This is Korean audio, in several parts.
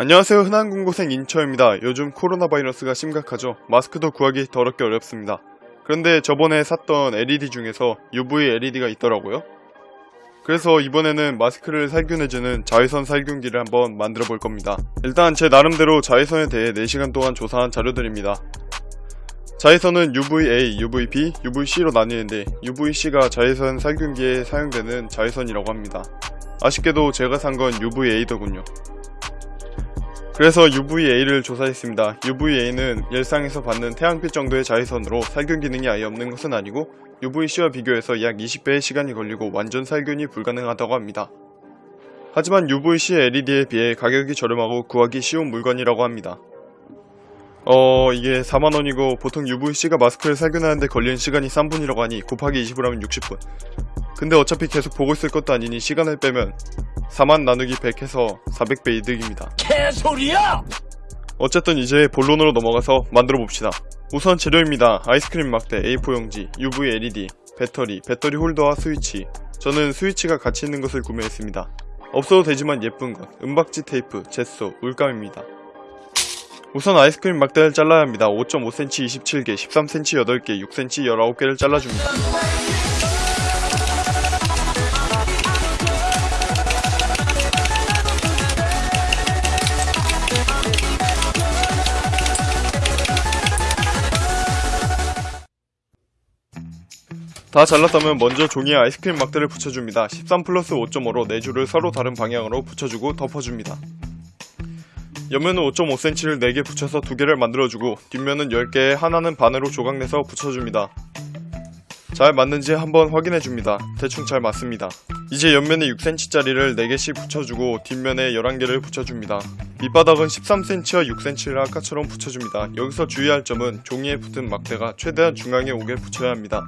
안녕하세요 흔한 군고생 인처입니다. 요즘 코로나 바이러스가 심각하죠. 마스크도 구하기 더럽게 어렵습니다. 그런데 저번에 샀던 LED 중에서 UV LED가 있더라고요. 그래서 이번에는 마스크를 살균해주는 자외선 살균기를 한번 만들어 볼 겁니다. 일단 제 나름대로 자외선에 대해 4시간 동안 조사한 자료들입니다. 자외선은 UVA, UVB, UVC로 나뉘는데 UVC가 자외선 살균기에 사용되는 자외선이라고 합니다. 아쉽게도 제가 산 건 UVA더군요. 그래서 UVA를 조사했습니다. UVA는 일상에서 받는 태양빛 정도의 자외선으로 살균 기능이 아예 없는 것은 아니고 UVC와 비교해서 약 20배의 시간이 걸리고 완전 살균이 불가능하다고 합니다. 하지만 UVC LED에 비해 가격이 저렴하고 구하기 쉬운 물건이라고 합니다. 어 이게 4만원이고 보통 UVC가 마스크를 살균하는데 걸리는 시간이 3분이라고 하니 곱하기 20을 하면 60분 근데 어차피 계속 보고 있을 것도 아니니 시간을 빼면 4만 나누기 100 해서 400배 이득입니다. 개소리야! 어쨌든 이제 본론으로 넘어가서 만들어 봅시다. 우선 재료입니다. 아이스크림 막대, A4 용지, UV LED, 배터리, 배터리 홀더와 스위치. 저는 스위치가 같이 있는 것을 구매했습니다. 없어도 되지만 예쁜 것, 은박지 테이프, 젯소, 물감입니다. 우선 아이스크림 막대를 잘라야 합니다. 5.5cm 27개, 13cm 8개, 6cm 19개를 잘라줍니다. 다 잘랐다면 먼저 종이에 아이스크림 막대를 붙여줍니다. 13 플러스 5.5로 4줄을 서로 다른 방향으로 붙여주고 덮어줍니다. 옆면은 5.5cm를 4개 붙여서 2개를 만들어주고 뒷면은 10개에 하나는 반으로 조각내서 붙여줍니다. 잘 맞는지 한번 확인해줍니다. 대충 잘 맞습니다. 이제 옆면에 6cm짜리를 4개씩 붙여주고 뒷면에 11개를 붙여줍니다. 밑바닥은 13cm와 6cm를 아까처럼 붙여줍니다. 여기서 주의할 점은 종이에 붙은 막대가 최대한 중앙에 오게 붙여야 합니다.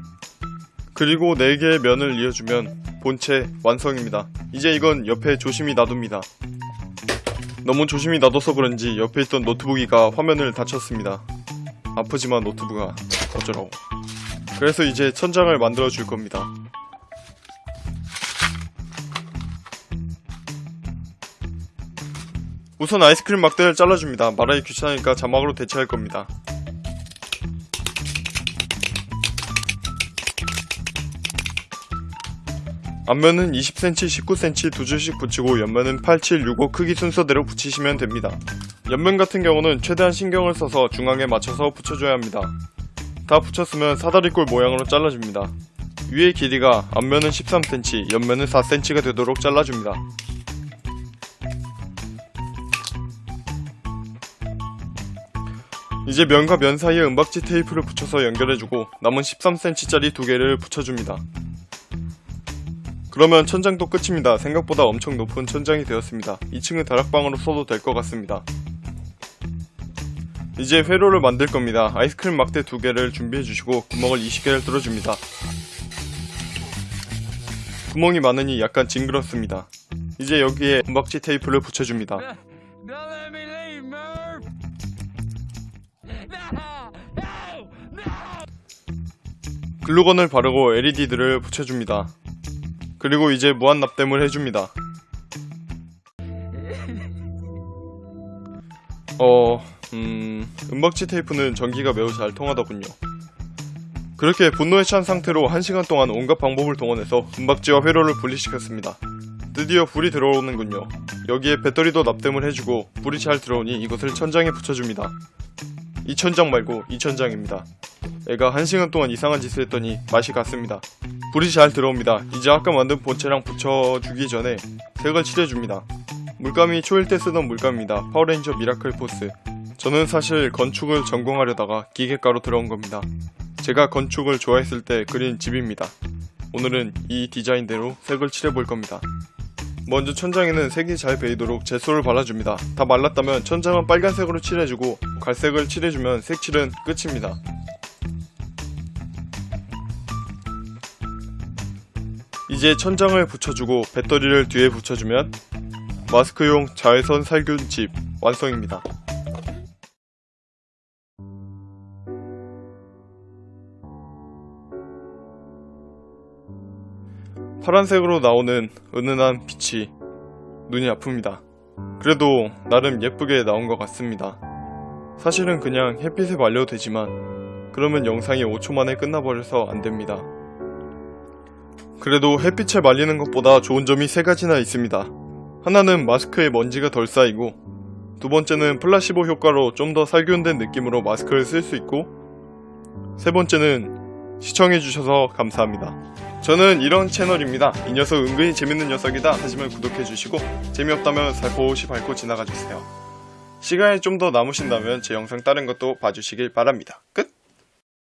그리고 4개의 면을 이어주면 본체 완성입니다. 이제 이건 옆에 조심히 놔둡니다. 너무 조심히 놔둬서 그런지 옆에 있던 노트북이가 화면을 다쳤습니다. 아프지만 노트북아 어쩌라고. 그래서 이제 천장을 만들어 줄 겁니다. 우선 아이스크림 막대를 잘라줍니다. 말하기 귀찮으니까 자막으로 대체할 겁니다. 앞면은 20cm, 19cm 두 줄씩 붙이고 옆면은 8, 7, 6, 5 크기 순서대로 붙이시면 됩니다. 옆면 같은 경우는 최대한 신경을 써서 중앙에 맞춰서 붙여줘야 합니다. 다 붙였으면 사다리꼴 모양으로 잘라줍니다. 위의 길이가 앞면은 13cm, 옆면은 4cm가 되도록 잘라줍니다. 이제 면과 면 사이에 은박지 테이프를 붙여서 연결해주고 남은 13cm짜리 두 개를 붙여줍니다. 그러면 천장도 끝입니다. 생각보다 엄청 높은 천장이 되었습니다. 2층은 다락방으로 써도 될 것 같습니다. 이제 회로를 만들 겁니다. 아이스크림 막대 두 개를 준비해 주시고 구멍을 20개를 뚫어줍니다. 구멍이 많으니 약간 징그럽습니다. 이제 여기에 은박지 테이프를 붙여줍니다. 글루건을 바르고 LED들을 붙여줍니다. 그리고 이제 무한 납땜을 해줍니다. 어... 음... 은박지 테이프는 전기가 매우 잘 통하더군요. 그렇게 분노에 찬 상태로 1시간 동안 온갖 방법을 동원해서 은박지와 회로를 분리시켰습니다. 드디어 불이 들어오는군요. 여기에 배터리도 납땜을 해주고 불이 잘 들어오니 이것을 천장에 붙여줍니다. 이 천장 말고 이 천장입니다. 애가 1시간 동안 이상한 짓을 했더니 맛이 갔습니다. 불이 잘 들어옵니다. 이제 아까 만든 본체랑 붙여주기 전에 색을 칠해줍니다. 물감이 초1 때 쓰던 물감입니다. 파워레인저 미라클 포스. 저는 사실 건축을 전공하려다가 기계과로 들어온 겁니다. 제가 건축을 좋아했을 때 그린 집입니다. 오늘은 이 디자인대로 색을 칠해볼 겁니다. 먼저 천장에는 색이 잘 배이도록 gesso를 발라줍니다. 다 말랐다면 천장은 빨간색으로 칠해주고 갈색을 칠해주면 색칠은 끝입니다. 이제 천장을 붙여주고 배터리를 뒤에 붙여주면 마스크용 자외선 살균 집 완성입니다. 파란색으로 나오는 은은한 빛이 눈이 아픕니다. 그래도 나름 예쁘게 나온 것 같습니다. 사실은 그냥 햇빛에 말려도 되지만 그러면 영상이 5초 만에 끝나버려서 안 됩니다. 그래도 햇빛에 말리는 것보다 좋은 점이 세 가지나 있습니다. 하나는 마스크에 먼지가 덜 쌓이고 두 번째는 플라시보 효과로 좀 더 살균된 느낌으로 마스크를 쓸 수 있고 세 번째는 시청해주셔서 감사합니다. 저는 이런 채널입니다. 이 녀석 은근히 재밌는 녀석이다 하시면 구독해주시고 재미없다면 살포시 밟고 지나가주세요. 시간이 좀 더 남으신다면 제 영상 다른 것도 봐주시길 바랍니다. 끝!